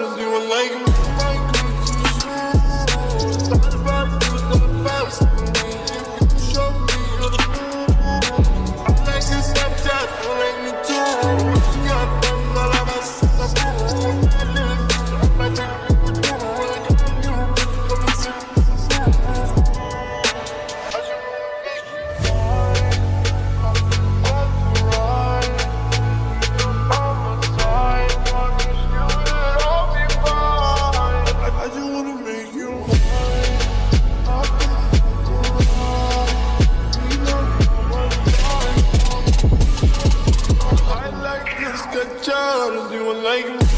let him do like me. down and do it like me.